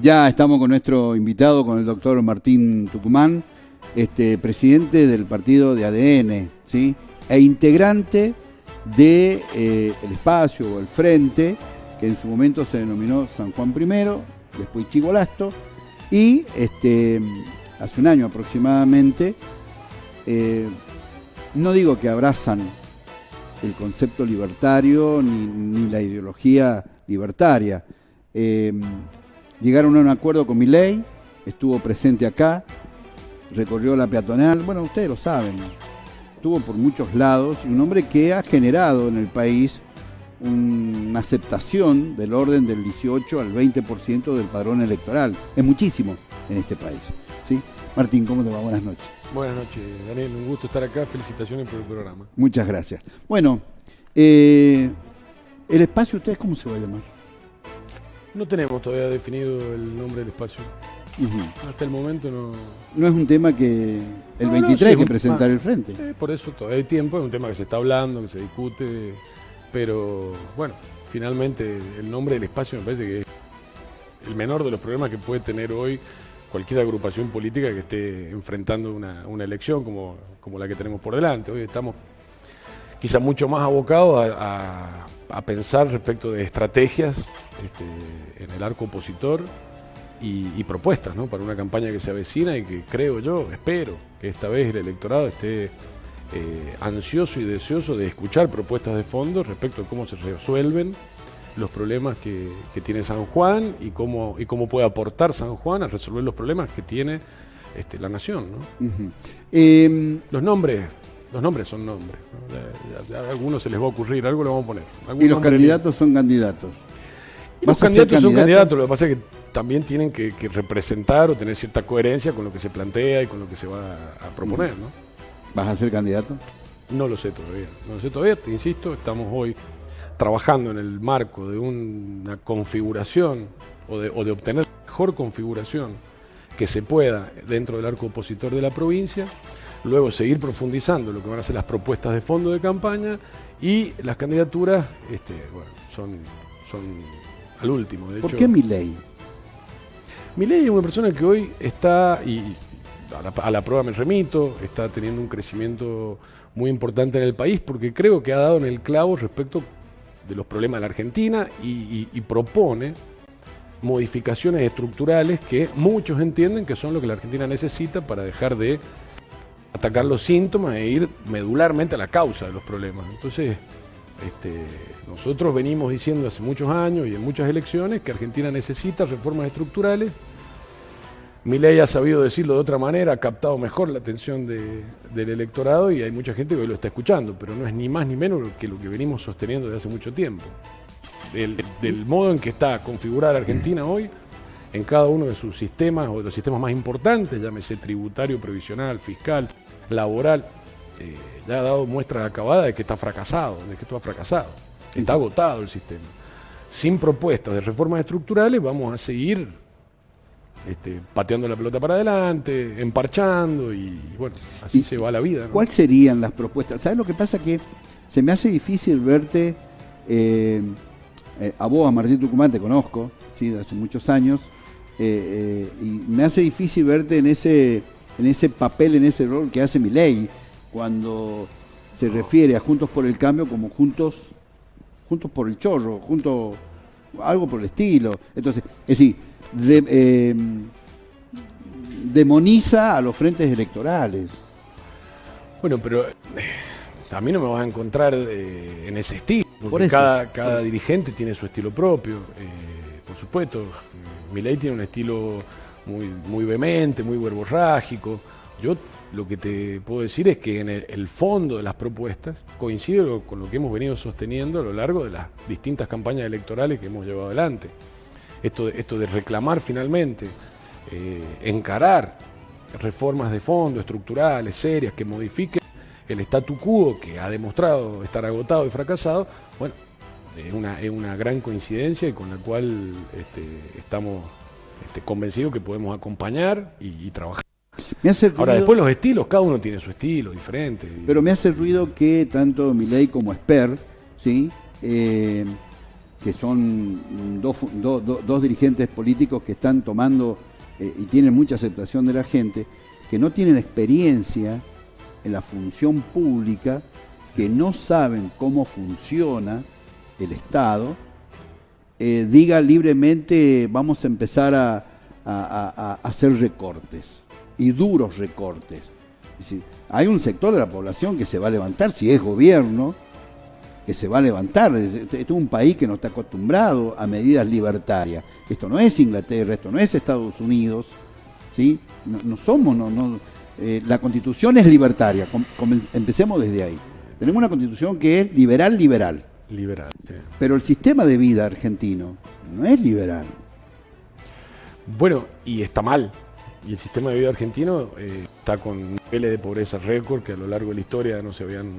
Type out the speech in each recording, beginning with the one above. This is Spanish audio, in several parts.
Ya estamos con nuestro invitado, con el doctor Martín Tucumán, este, presidente del partido de ADN, ¿sí? e integrante del de, eh, espacio o el frente, que en su momento se denominó San Juan I, después Chigolasto, y este, hace un año aproximadamente, eh, no digo que abrazan el concepto libertario ni, ni la ideología libertaria. Eh, llegaron a un acuerdo con mi ley, estuvo presente acá, recorrió la peatonal, bueno, ustedes lo saben, estuvo por muchos lados, un hombre que ha generado en el país una aceptación del orden del 18 al 20% del padrón electoral. Es muchísimo en este país. ¿sí? Martín, ¿cómo te va? Buenas noches. Buenas noches, Daniel. Un gusto estar acá. Felicitaciones por el programa. Muchas gracias. Bueno, eh, ¿el espacio ustedes cómo se va a llamar? No tenemos todavía definido el nombre del espacio. Hasta el momento no... No es un tema que el 23 hay que presentar el frente. Eh, por eso todavía hay tiempo, es un tema que se está hablando, que se discute, pero bueno, finalmente el nombre del espacio me parece que es el menor de los problemas que puede tener hoy cualquier agrupación política que esté enfrentando una, elección como, como, la que tenemos por delante. Hoy estamos quizá mucho más abocados a, pensar respecto de estrategias este, en el arco opositor y, propuestas ¿no? para una campaña que se avecina y que creo yo, espero que esta vez el electorado esté eh, ansioso y deseoso de escuchar propuestas de fondo respecto a cómo se resuelven los problemas que, tiene San Juan y cómo, y cómo puede aportar San Juan a resolver los problemas que tiene este, la nación. Em, los nombres, los nombres son nombres. A, algunos se les va a ocurrir, algo le vamos a poner. Y los candidatos son candidatos. los candidatos son candidatos, lo que pasa es que también tienen que, representar o tener cierta coherencia con lo que se plantea y con lo que se va a, proponer. ¿no? ¿Vas a ser candidato? No lo sé todavía. No lo sé todavía, te insisto, estamos hoy trabajando en el marco de una configuración o de, obtener la mejor configuración que se pueda dentro del arco opositor de la provincia, luego seguir profundizando lo que van a ser las propuestas de fondo de campaña y las candidaturas este, son, son al último. De ¿Por qué mi ley? Mi ley es una persona que hoy está, y a la, a la prueba me remito, está teniendo un crecimiento muy importante en el país porque creo que ha dado en el clavo respecto de los problemas de la Argentina y, propone modificaciones estructurales que muchos entienden que son lo que la Argentina necesita para dejar de atacar los síntomas e ir medularmente a la causa de los problemas. Entonces, este, nosotros venimos diciendo hace muchos años y en muchas elecciones que Argentina necesita reformas estructurales ley ha sabido decirlo de otra manera, ha captado mejor la atención del electorado y hay mucha gente que hoy lo está escuchando, pero no es ni más ni menos que lo que venimos sosteniendo desde hace mucho tiempo. Del, modo en que está configurada Argentina hoy, en cada uno de sus sistemas o de los sistemas más importantes, llámese tributario, previsional, fiscal, laboral, eh, ya ha dado muestras acabadas de que está fracasado, de que esto ha fracasado. Está agotado el sistema. Sin propuestas de reformas estructurales vamos a seguir este, pateando la pelota para adelante, emparchando y bueno, así se va la vida. ¿Cuáles serían las propuestas? ¿Sabes lo que pasa? Que se me hace difícil verte, eh, eh, a vos, a Martín Tucumán, te conozco, ¿sí? de hace muchos años, eh, y me hace difícil verte en ese, en ese papel, en ese rol que hace mi ley, cuando se refiere a Juntos por el Cambio como Juntos, juntos por el Chorro, juntos, algo por el estilo. Entonces, es decir, de, em, demoniza a los frentes electorales. Bueno, pero eh, a mí no me vas a encontrar eh, en ese estilo, porque cada, cada dirigente tiene su estilo propio. Eh, por supuesto, ley tiene un estilo muy, muy vehemente, muy verborrágico. Yo lo que te puedo decir es que en el, fondo de las propuestas coincide con lo que hemos venido sosteniendo a lo largo de las distintas campañas electorales que hemos llevado adelante esto, esto de reclamar finalmente, eh, encarar reformas de fondo, estructurales, serias, que modifiquen el statu quo que ha demostrado estar agotado y fracasado, bueno, es una, es una gran coincidencia y con la cual este, estamos este, convencidos que podemos acompañar y, trabajar. Ahora, después los estilos, cada uno tiene su estilo diferente. Pero me hace ruido que tanto Milei como Esper, ¿sí? Eh, que son dos, dos dirigentes políticos que están tomando eh, y tienen mucha aceptación de la gente, que no tienen experiencia en la función pública, que no saben cómo funciona el Estado, eh, diga libremente vamos a empezar a, hacer recortes, y duros recortes. hay un sector de la población que se va a levantar, si es gobierno, que se va a levantar. Esto es un país que no está acostumbrado a medidas libertarias. Esto no es Inglaterra, esto no es Estados Unidos, ¿sí? No, somos, no, eh, la constitución es libertaria, empecemos desde ahí. Tenemos una constitución que es liberal, liberal. Pero el sistema de vida argentino no es liberal. Bueno, y está mal. Y el sistema de vida argentino eh, está con niveles de pobreza récord que a lo largo de la historia no se habían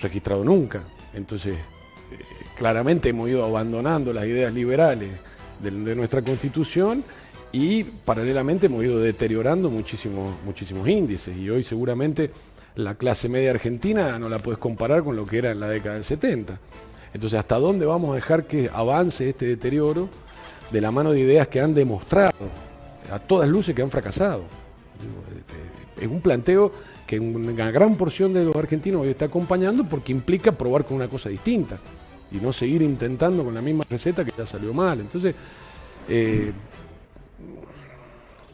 registrado nunca. Entonces, eh, claramente hemos ido abandonando las ideas liberales de, nuestra constitución y paralelamente hemos ido deteriorando muchísimos, muchísimos índices. Y hoy seguramente la clase media argentina no la puedes comparar con lo que era en la década del 70. Entonces, ¿hasta dónde vamos a dejar que avance este deterioro de la mano de ideas que han demostrado a todas luces que han fracasado? Es un planteo que una gran porción de los argentinos hoy está acompañando porque implica probar con una cosa distinta y no seguir intentando con la misma receta que ya salió mal. Entonces, eh,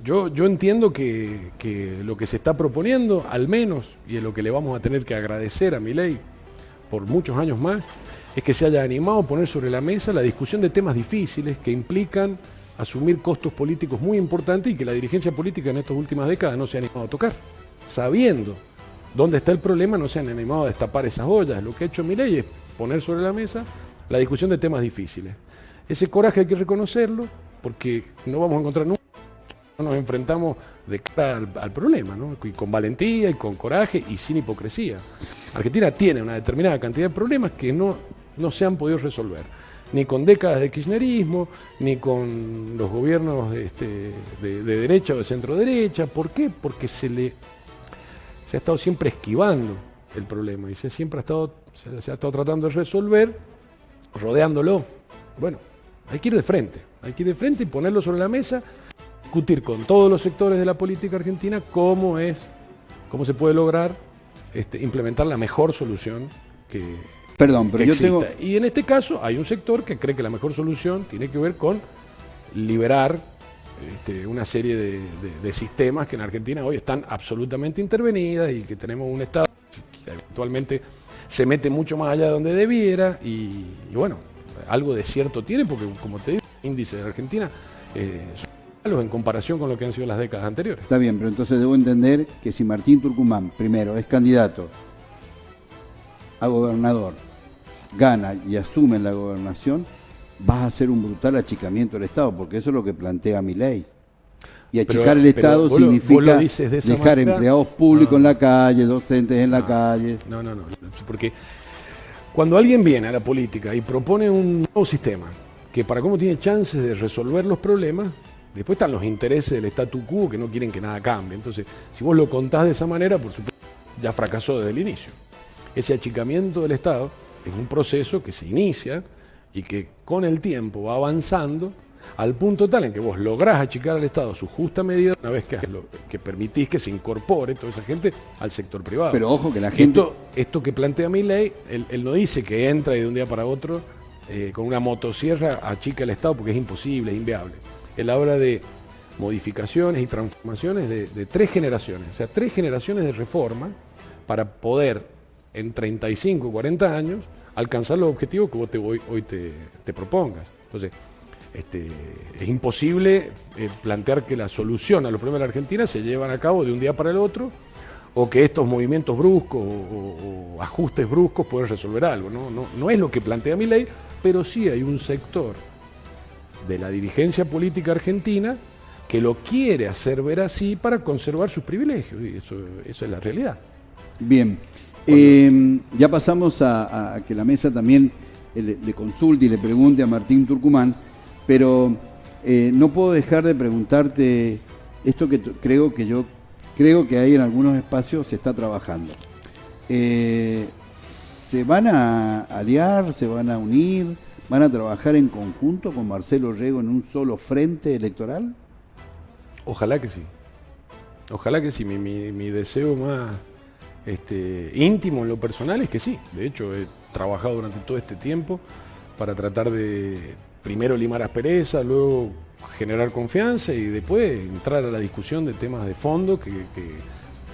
yo, yo entiendo que, que, lo que se está proponiendo, al menos, y es lo que le vamos a tener que agradecer a mi ley por muchos años más, es que se haya animado a poner sobre la mesa la discusión de temas difíciles que implican asumir costos políticos muy importantes y que la dirigencia política en estas últimas décadas no se ha animado a tocar. Sabiendo dónde está el problema, no se han animado a destapar esas ollas. Lo que ha hecho mi ley es poner sobre la mesa la discusión de temas difíciles. Ese coraje hay que reconocerlo porque no vamos a encontrar nunca nos enfrentamos de cara al, problema, ¿no? y con valentía y con coraje y sin hipocresía. Argentina tiene una determinada cantidad de problemas que no, no se han podido resolver, ni con décadas de kirchnerismo, ni con los gobiernos de, este, de, derecha o de centro derecha. ¿Por qué? Porque se le se ha estado siempre esquivando el problema y se siempre ha estado, se, se ha estado tratando de resolver rodeándolo. Bueno, hay que ir de frente, hay que ir de frente y ponerlo sobre la mesa discutir con todos los sectores de la política argentina cómo es, cómo se puede lograr este, implementar la mejor solución que, Perdón, pero yo tengo... Y en este caso hay un sector que cree que la mejor solución tiene que ver con liberar este, una serie de, sistemas que en Argentina hoy están absolutamente intervenidas y que tenemos un Estado que actualmente se mete mucho más allá de donde debiera y, bueno, algo de cierto tiene porque como te digo, el índice de Argentina eh, en comparación con lo que han sido las décadas anteriores. Está bien, pero entonces debo entender que si Martín Turcumán, primero, es candidato a gobernador, gana y asume la gobernación, vas a hacer un brutal achicamiento del Estado, porque eso es lo que plantea mi ley. Y achicar el Estado significa dejar empleados públicos en la calle, docentes en la calle. No, no, no, porque cuando alguien viene a la política y propone un nuevo sistema, que para cómo tiene chances de resolver los problemas, Después están los intereses del statu quo que no quieren que nada cambie. Entonces, si vos lo contás de esa manera, por supuesto, ya fracasó desde el inicio. Ese achicamiento del Estado es un proceso que se inicia y que con el tiempo va avanzando al punto tal en que vos lográs achicar al Estado su justa medida una vez que, que permitís que se incorpore toda esa gente al sector privado. Pero ojo que la gente... Esto, que plantea mi ley, él, no dice que entra y de un día para otro eh, con una motosierra achica el Estado porque es imposible, es inviable. Él habla de modificaciones y transformaciones de, tres generaciones, o sea, tres generaciones de reforma para poder en 35 o 40 años alcanzar los objetivos que vos te, hoy, te, propongas. Entonces, este, es imposible eh, plantear que la solución a los problemas de la Argentina se llevan a cabo de un día para el otro o que estos movimientos bruscos o, ajustes bruscos pueden resolver algo. ¿no? No, no es lo que plantea mi ley, pero sí hay un sector de la dirigencia política argentina que lo quiere hacer ver así para conservar sus privilegios, y eso, eso es la realidad. Bien, eh, ya pasamos a, que la mesa también eh, le, consulte y le pregunte a Martín Turcumán, pero eh, no puedo dejar de preguntarte esto que creo que yo creo que ahí en algunos espacios se está trabajando. ¿Se van a aliar, se van a unir? van a trabajar en conjunto con Marcelo Rego en un solo frente electoral? Ojalá que sí. Ojalá que sí. Mi, deseo más este, íntimo en lo personal es que sí. De hecho, he trabajado durante todo este tiempo para tratar de primero limar aspereza, luego generar confianza y después entrar a la discusión de temas de fondo que,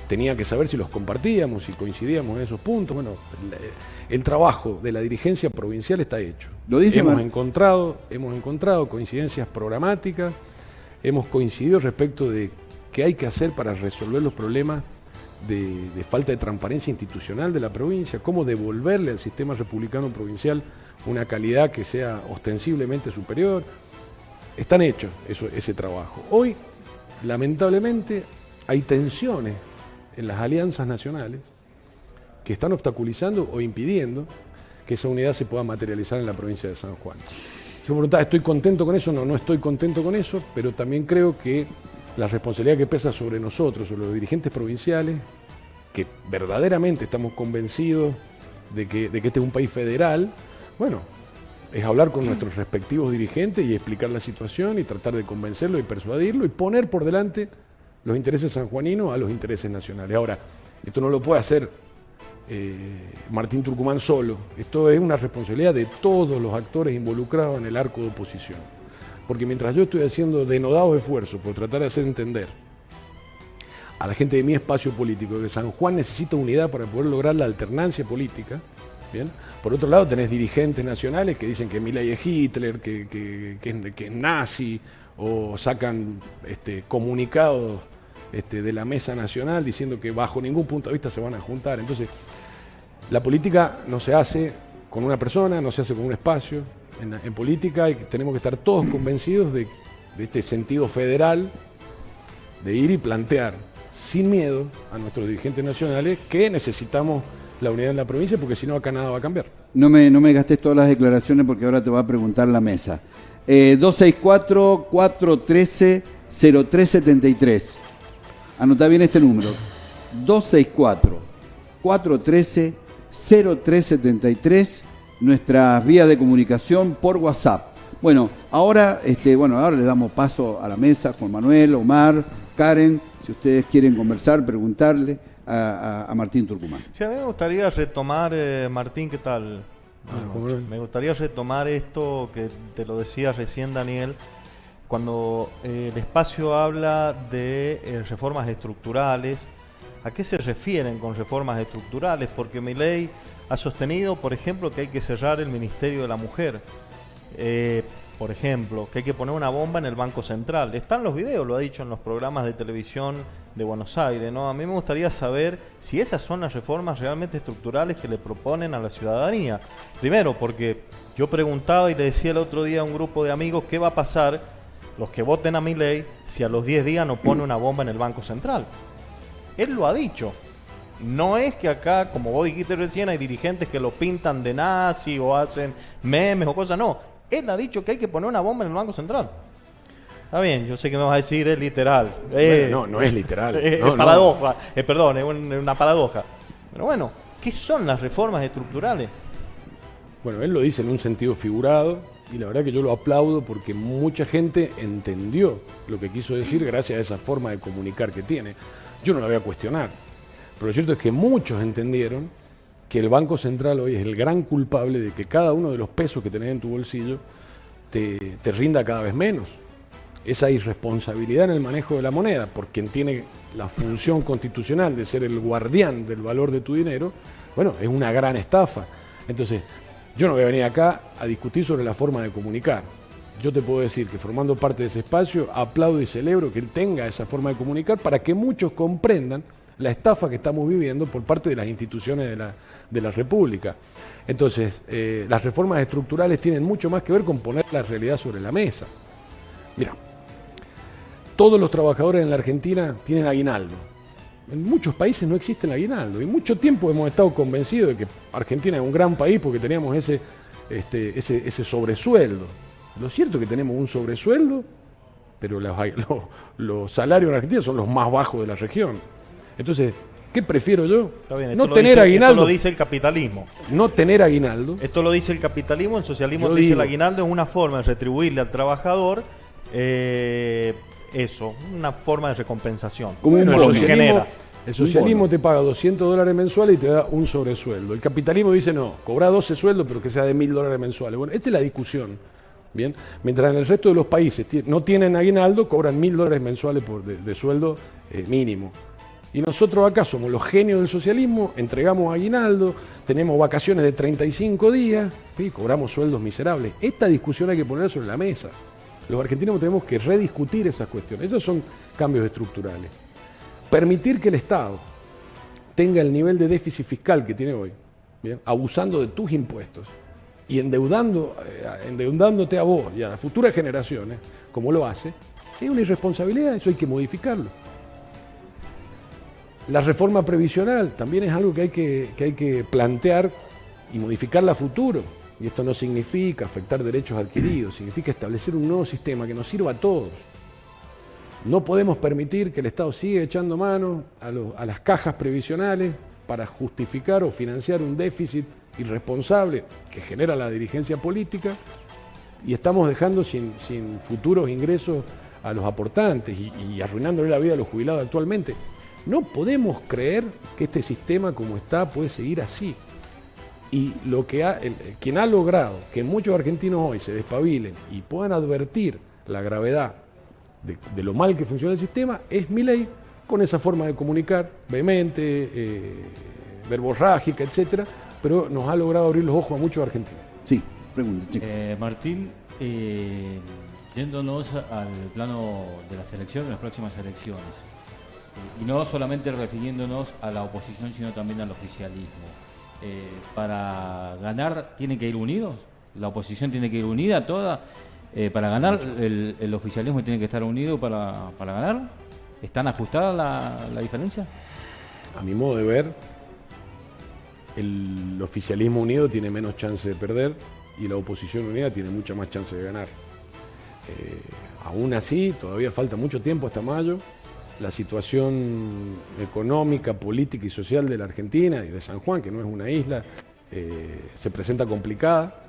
tenía que saber si los compartíamos, si coincidíamos en esos puntos. Bueno, el, trabajo de la dirigencia provincial está hecho. Lo dice hemos encontrado, hemos encontrado coincidencias programáticas, hemos coincidido respecto de qué hay que hacer para resolver los problemas de, falta de transparencia institucional de la provincia, cómo devolverle al sistema republicano provincial una calidad que sea ostensiblemente superior. Están hechos eso, ese trabajo. Hoy, lamentablemente, hay tensiones en las alianzas nacionales que están obstaculizando o impidiendo que esa unidad se pueda materializar en la provincia de San Juan. Si me preguntás, ¿estoy contento con eso? No, no estoy contento con eso, pero también creo que la responsabilidad que pesa sobre nosotros, sobre los dirigentes provinciales, que verdaderamente estamos convencidos de que, de que este es un país federal, bueno, es hablar con nuestros respectivos dirigentes y explicar la situación y tratar de convencerlo y persuadirlo y poner por delante los intereses sanjuaninos a los intereses nacionales. Ahora, esto no lo puede hacer eh, Martín Turcumán solo, esto es una responsabilidad de todos los actores involucrados en el arco de oposición. Porque mientras yo estoy haciendo denodados esfuerzos por tratar de hacer entender a la gente de mi espacio político que San Juan necesita unidad para poder lograr la alternancia política, por otro lado, tenés dirigentes nacionales que dicen que Milei es Hitler, que, es, nazi, o sacan este, comunicados este, de la mesa nacional diciendo que bajo ningún punto de vista se van a juntar. Entonces, la política no se hace con una persona, no se hace con un espacio. En, política tenemos que estar todos convencidos de, este sentido federal de ir y plantear sin miedo a nuestros dirigentes nacionales que necesitamos la unidad en la provincia, porque si no acá nada va a cambiar. No me, no me gastes todas las declaraciones porque ahora te va a preguntar la mesa. 264-413-0373. Eh, Anota bien este número. 264-413-0373. Nuestras vías de comunicación por WhatsApp. Bueno, ahora, este, bueno, ahora le damos paso a la mesa, Juan Manuel, Omar, Karen, si ustedes quieren conversar, preguntarle a, Martín Turcumán. Sí, a mí me gustaría retomar, eh, Martín, ¿qué tal? Ah, me gustaría retomar esto que te lo decía recién Daniel, cuando eh, el espacio habla de eh, reformas estructurales, ¿a qué se refieren con reformas estructurales? Porque mi ley ha sostenido, por ejemplo, que hay que cerrar el Ministerio de la Mujer por ejemplo, que hay que poner una bomba en el Banco Central. Están los videos, lo ha dicho en los programas de televisión de Buenos Aires, ¿no? A mí me gustaría saber si esas son las reformas realmente estructurales que le proponen a la ciudadanía. Primero, porque yo preguntaba y le decía el otro día a un grupo de amigos qué va a pasar los que voten a mi ley si a los 10 días no pone una bomba en el Banco Central. Él lo ha dicho. No es que acá, como vos dijiste recién, hay dirigentes que lo pintan de nazi o hacen memes o cosas. No, él ha dicho que hay que poner una bomba en el Banco Central. Está bien, yo sé que me vas a decir es literal. Eh, no, no es literal. Es, paradoja, eh, perdón, es una paradoja. Pero bueno, ¿qué son las reformas estructurales? Bueno, él lo dice en un sentido figurado y la verdad que yo lo aplaudo porque mucha gente entendió lo que quiso decir gracias a esa forma de comunicar que tiene. Yo no la voy a cuestionar, pero lo cierto es que muchos entendieron que el Banco Central hoy es el gran culpable de que cada uno de los pesos que tenés en tu bolsillo te, rinda cada vez menos. Esa irresponsabilidad en el manejo de la moneda, por quien tiene la función constitucional de ser el guardián del valor de tu dinero, bueno, es una gran estafa. Entonces, yo no voy a venir acá a discutir sobre la forma de comunicar. Yo te puedo decir que formando parte de ese espacio, aplaudo y celebro que él tenga esa forma de comunicar para que muchos comprendan la estafa que estamos viviendo por parte de las instituciones de la, de la República. Entonces, eh, las reformas estructurales tienen mucho más que ver con poner la realidad sobre la mesa. Mira, todos los trabajadores en la Argentina tienen aguinaldo. En muchos países no existe el aguinaldo. Y mucho tiempo hemos estado convencidos de que Argentina es un gran país porque teníamos ese, este, ese, sobresueldo. Lo cierto es que tenemos un sobresueldo, pero los salarios en Argentina son los más bajos de la región. Entonces, ¿Qué prefiero yo? no tener aguinaldo. Esto lo dice el capitalismo. No tener aguinaldo. Esto lo dice el capitalismo, el socialismo dice el aguinaldo es una forma de retribuirle al trabajador eh, eso, una forma de recompensación. Como el socialismo, el socialismo te paga 200 dólares mensuales y te da un sobresueldo. El capitalismo dice no, cobra 12 sueldos pero que sea de 1000 dólares mensuales. Bueno, esta es la discusión. Bien, mientras en el resto de los países no tienen aguinaldo, cobran 1000 dólares mensuales por de, sueldo eh, mínimo. Y nosotros acá somos los genios del socialismo, entregamos aguinaldo, tenemos vacaciones de 35 días y cobramos sueldos miserables. Esta discusión hay que poner sobre la mesa. Los argentinos tenemos que rediscutir esas cuestiones. Esos son cambios estructurales. Permitir que el Estado tenga el nivel de déficit fiscal que tiene hoy, abusando de tus impuestos y endeudando, eh, endeudándote a vos y a las futuras generaciones, como lo hace, es una irresponsabilidad, eso hay que modificarlo. La reforma previsional también es algo que hay que, hay que plantear y modificarla a futuro. Y esto no significa afectar derechos adquiridos, significa establecer un nuevo sistema que nos sirva a todos. No podemos permitir que el Estado siga echando mano a, las cajas previsionales para justificar o financiar un déficit irresponsable que genera la dirigencia política y estamos dejando sin, futuros ingresos a los aportantes y, y arruinándole la vida a los jubilados actualmente. No podemos creer que este sistema como está puede seguir así. Y lo que ha, quien ha logrado que muchos argentinos hoy se despabilen y puedan advertir la gravedad de, lo mal que funciona el sistema es mi ley con esa forma de comunicar vehemente, eh, verborrágica, etcétera, pero nos ha logrado abrir los ojos a muchos argentinos. Sí, pregunta. Eh, Martín, eh, yéndonos al plano de las elecciones, las próximas elecciones, y no solamente refiriéndonos a la oposición, sino también al oficialismo. Eh, para ganar, ¿tienen que ir unidos? ¿La oposición tiene que ir unida toda? Eh, ¿Para ganar, el, oficialismo tiene que estar unido para, ganar? ¿Están ajustadas la, la diferencia? A mi modo de ver, el oficialismo unido tiene menos chance de perder y la oposición unida tiene mucha más chance de ganar. Eh, aún así, todavía falta mucho tiempo hasta mayo la situación económica, política y social de la Argentina y de San Juan, que no es una isla, eh, se presenta complicada.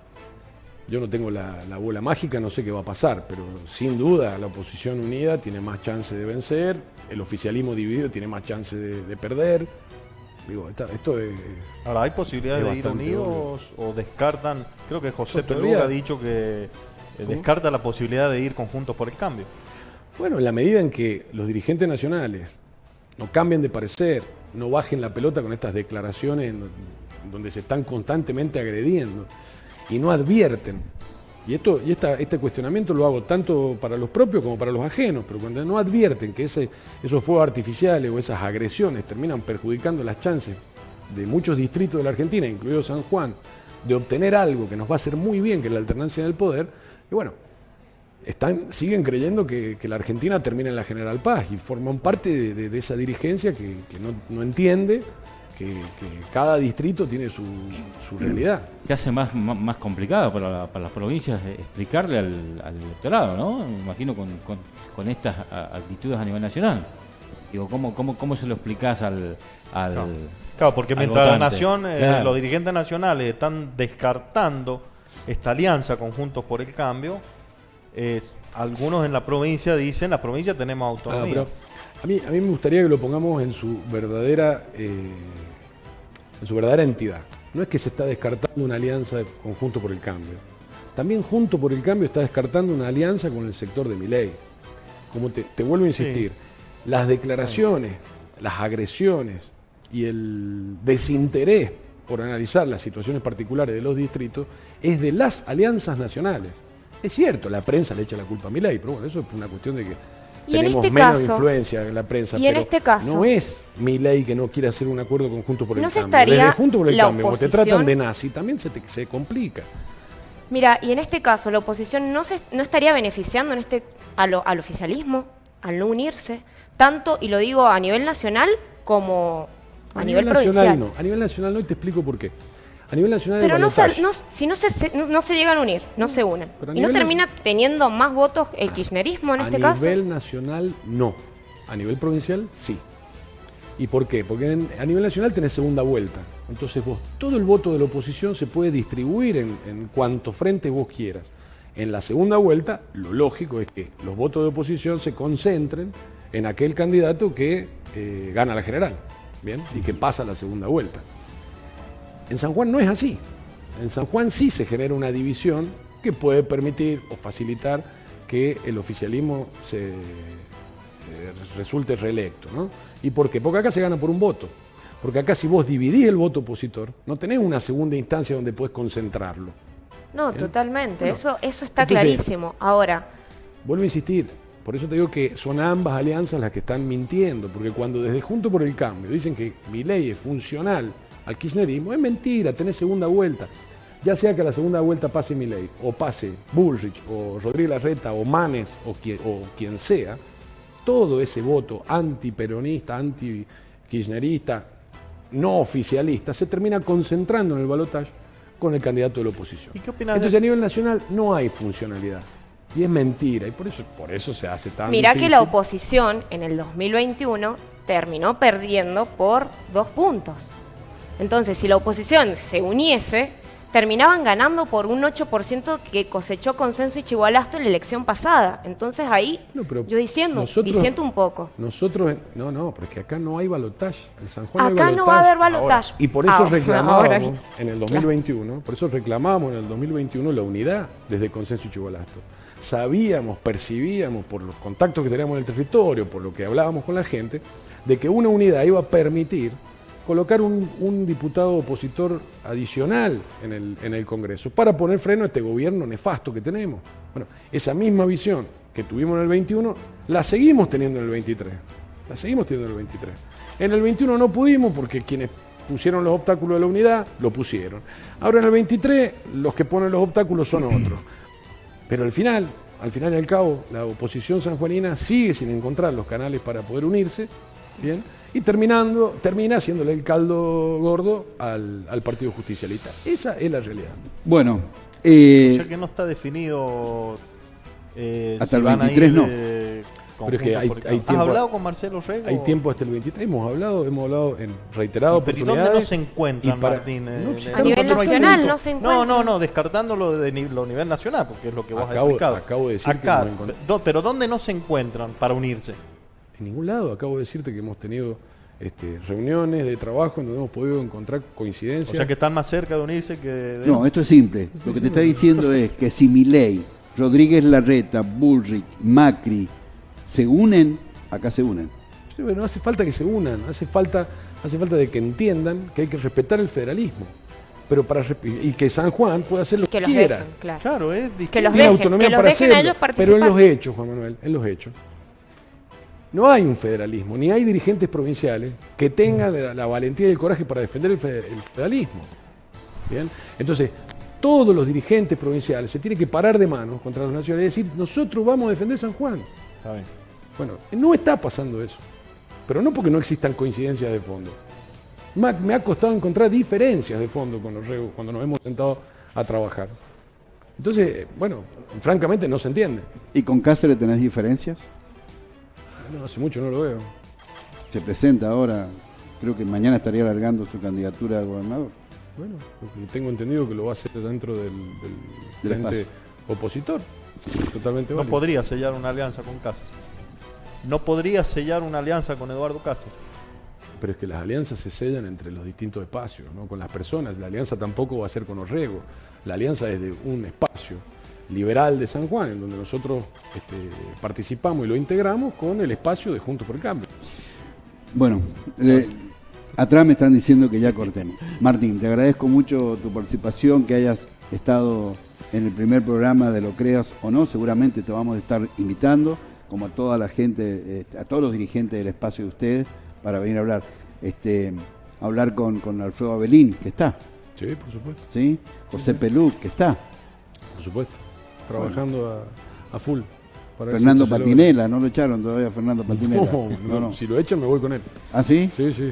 Yo no tengo la, bola mágica, no sé qué va a pasar, pero sin duda la oposición unida tiene más chance de vencer, el oficialismo dividido tiene más chance de, perder. Digo, esto es, Ahora, ¿hay posibilidad de ir unidos o descartan? Creo que José Peluga ha dicho que eh, descarta la posibilidad de ir conjuntos por el cambio. Bueno, en la medida en que los dirigentes nacionales no cambien de parecer, no bajen la pelota con estas declaraciones donde se están constantemente agrediendo y no advierten. Y, esto, y este cuestionamiento lo hago tanto para los propios como para los ajenos, pero cuando no advierten que ese, esos fuegos artificiales o esas agresiones terminan perjudicando las chances de muchos distritos de la Argentina, incluido San Juan, de obtener algo que nos va a hacer muy bien, que es la alternancia en el poder, y bueno, están, siguen creyendo que, la Argentina termina en la General Paz y forman parte de, esa dirigencia que, no, entiende que, cada distrito tiene su, realidad. ¿Qué hace más, más, complicado para, las provincias explicarle al, electorado, ¿no? Me imagino con, estas actitudes a nivel nacional. Digo, ¿cómo, cómo, cómo se lo explicás al, Claro, porque mientras la nación, eh, los dirigentes nacionales están descartando esta alianza conjuntos por el cambio, algunos en la provincia dicen, la provincia tenemos autonomía. Ah, a, mí, a mí me gustaría que lo pongamos en su verdadera, eh, en su verdadera entidad. No es que se está descartando una alianza de conjunto por el cambio. También junto por el cambio está descartando una alianza con el sector de mi ley. Como te, vuelvo a insistir, las declaraciones, las agresiones y el desinterés por analizar las situaciones particulares de los distritos es de las alianzas nacionales. Es cierto, la prensa le echa la culpa a mi ley, pero bueno, eso es una cuestión de que tenemos este menos influencia en la prensa. Y en este caso. No es mi ley que no quiere hacer un acuerdo conjunto por el no cambio. Se estaría junto por el cambio, te tratan de nazi, también se, se complica. Mira, y en este caso, la oposición no, se, no estaría beneficiando en este al oficialismo, al no unirse, tanto, y lo digo a nivel nacional como a, nivel, nivel nacional No. A nivel nacional no, y te explico por qué. A nivel nacional Pero no, si no se, no, se llegan a unir, no se unen. ¿Y no termina teniendo más votos el kirchnerismo en este caso? A nivel nacional no. A nivel provincial sí. ¿Y por qué? Porque a nivel nacional tenés segunda vuelta. Entonces vos, todo el voto de la oposición se puede distribuir en, en cuanto frente vos quieras. En la segunda vuelta, lo lógico es que los votos de oposición se concentren en aquel candidato que eh, gana la general, ¿bien? Y que pasa la segunda vuelta. En San Juan no es así. En San Juan sí se genera una división que puede permitir o facilitar que el oficialismo se eh, resulte reelecto. ¿no? ¿Y por qué? Porque acá se gana por un voto. Porque acá si vos dividís el voto opositor, no tenés una segunda instancia donde puedes concentrarlo. No, totalmente. eso, eso está clarísimo. Ahora. Vuelvo a insistir. Por eso te digo que son ambas alianzas las que están mintiendo. Porque cuando desde Junto por el Cambio dicen que mi ley es funcional al kirchnerismo, es mentira, tenés segunda vuelta. Ya sea que a la segunda vuelta pase mi ley, o pase Bullrich, o Rodríguez Larreta, o Manes, o quien, o quien sea, todo ese voto antiperonista, anti-kirchnerista, no oficialista, se termina concentrando en el balotaje con el candidato de la oposición. ¿Y qué Entonces a nivel nacional no hay funcionalidad. Y es mentira, y por eso, por eso se hace tan Mirá que la oposición en el 2021 terminó perdiendo por dos puntos. Entonces, si la oposición se uniese, terminaban ganando por un 8% que cosechó consenso y Chihualasto en la elección pasada. Entonces ahí yo diciendo, diciendo un poco. Nosotros, no, no, porque acá no hay balotaje. En San Juan acá no va a haber balotaje. Y por eso reclamábamos en el 2021, por eso reclamábamos en el 2021 la unidad desde consenso y Chihualasto. Sabíamos, percibíamos por los contactos que teníamos en el territorio, por lo que hablábamos con la gente, de que una unidad iba a permitir colocar un, diputado opositor adicional en el, Congreso para poner freno a este gobierno nefasto que tenemos. Bueno, esa misma visión que tuvimos en el 21 la seguimos teniendo en el 23. La seguimos teniendo en el 23. En el 21 no pudimos porque quienes pusieron los obstáculos de la unidad lo pusieron. Ahora en el 23 los que ponen los obstáculos son otros. Pero al final, al final y al cabo, la oposición sanjuanina sigue sin encontrar los canales para poder unirse, ¿bien? Y terminando, termina haciéndole el caldo gordo al, Partido Justicialista. Esa es la realidad. Bueno, eh, ya que no está definido eh, hasta el 23 no. pero es que hay, tiempo, ¿Has hablado con Marcelo Rego? Hay tiempo hasta el 23, hemos hablado, hemos hablado en reiteradas oportunidades. ¿Dónde no se encuentran, Martín? a nivel nacional no se encuentran. No, no, no, descartándolo de lo nivel nacional, porque es lo que vos acabo, has explicado. Acabo de decir Acá, que pero ¿dónde no se encuentran para unirse? En ningún lado. Acabo de decirte que hemos tenido este, reuniones de trabajo en donde hemos podido encontrar coincidencias. O sea que están más cerca de unirse que... No, esto es simple. Lo que te está diciendo es que si Milei, Rodríguez Larreta, Bullrich, Macri se unen, acá se unen. Sí, no hace falta que se unan, hace falta, hace falta de que entiendan que hay que respetar el federalismo. Pero para y que San Juan pueda hacer lo que, quiera. claro. es que los dejen, autonomía que los dejen a ellos pero en los hechos, Juan Manuel, en los hechos. No hay un federalismo, ni hay dirigentes provinciales que tengan la, valentía y el coraje para defender el, federalismo. ¿Bien? Entonces, todos los dirigentes provinciales se tienen que parar de manos contra los nacionales y decir, nosotros vamos a defender San Juan. Bueno, no está pasando eso. Pero no porque no existan coincidencias de fondo. Me ha costado encontrar diferencias de fondo con los regos cuando nos hemos sentado a trabajar. Entonces, bueno, francamente no se entiende. ¿Y con Cáceres tenés diferencias? No, hace mucho no lo veo. Se presenta ahora, creo que mañana estaría alargando su candidatura a gobernador. Bueno, tengo entendido que lo va a hacer dentro del, del opositor. Totalmente No podría sellar una alianza con Cáceres. No podría sellar una alianza con Eduardo Cáceres. Pero es que las alianzas se sellan entre los distintos espacios, no con las personas. La alianza tampoco va a ser con Orrego. La alianza es de un espacio liberal de San Juan, en donde nosotros este, participamos y lo integramos con el espacio de Juntos por el Cambio. Bueno, atrás me están diciendo que ya cortemos. Martín, te agradezco mucho tu participación, que hayas estado en el primer programa de Lo Creas o No, seguramente te vamos a estar invitando, como a toda la gente, este, a todos los dirigentes del espacio de ustedes, para venir a hablar. Este, hablar con, con Alfredo Abelín, que está. Sí, por supuesto. ¿Sí? José Pelú, que está. Por supuesto trabajando a, full. Fernando Patinela, no lo echaron todavía Fernando Patinela. No, no, si lo echan me voy con él. ¿Ah, sí? Sí, sí.